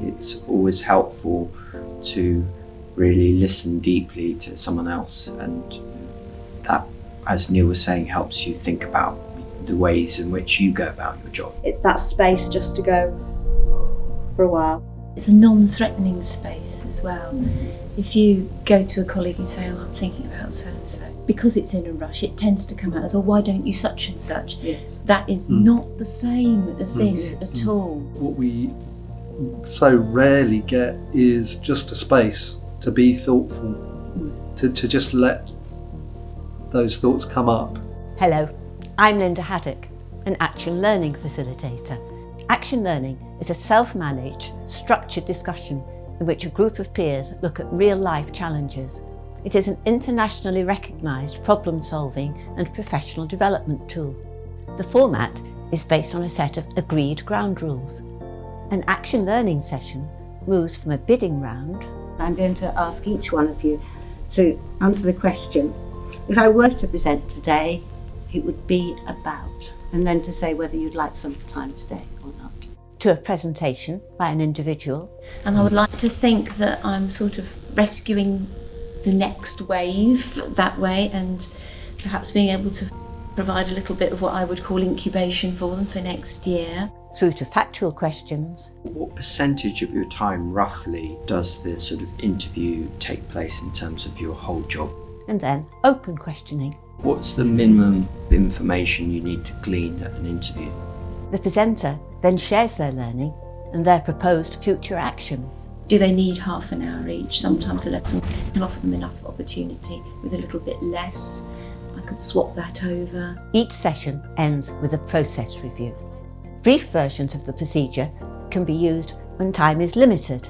It's always helpful to really listen deeply to someone else and that, as Neil was saying, helps you think about the ways in which you go about your job. It's that space just to go for a while. It's a non-threatening space as well. If you go to a colleague and say, oh, I'm thinking about so and so, because it's in a rush, it tends to come out as, oh, why don't you such and such? Yes. That is Mm. not the same as Mm. this at all. What we so rarely get is just a space to be thoughtful, to, to just let those thoughts come up. Hello, I'm Linda Haddock, an Action Learning Facilitator. Action Learning is a self-managed, structured discussion in which a group of peers look at real-life challenges. It is an internationally recognised problem-solving and professional development tool. The format is based on a set of agreed ground rules. An Action Learning session moves from a bidding round I'm going to ask each one of you to answer the question. If I were to present today, it would be about, and then to say whether you'd like some time today or not. to a presentation by an individual And I would like to think that I'm sort of rescuing the next wave that way and perhaps being able to provide a little bit of what I would call incubation for them for next year. Through to factual questions What percentage of your time, roughly, does the sort of interview take place in terms of your whole job? and then open questioning. What's the minimum information you need to glean at an interview? The presenter then shares their learning and their proposed future actions. Do they need half an hour each? Sometimes a lesson can offer them enough opportunity with a little bit less. I could swap that over. Each session ends with a process review. Brief versions of the procedure can be used when time is limited.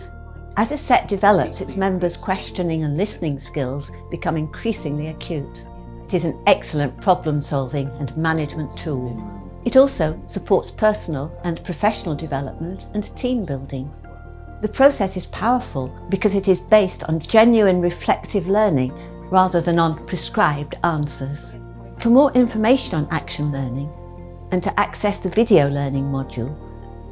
As a set develops, its members' questioning and listening skills become increasingly acute. It is an excellent problem-solving and management tool. It also supports personal and professional development and team building. The process is powerful because it is based on genuine reflective learning rather than on prescribed answers. For more information on action learning and to access the video learning module,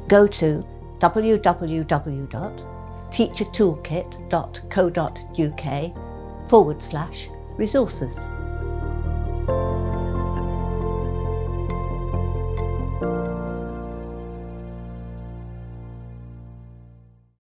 go to www.teachertoolkit.co.uk forward slash resources.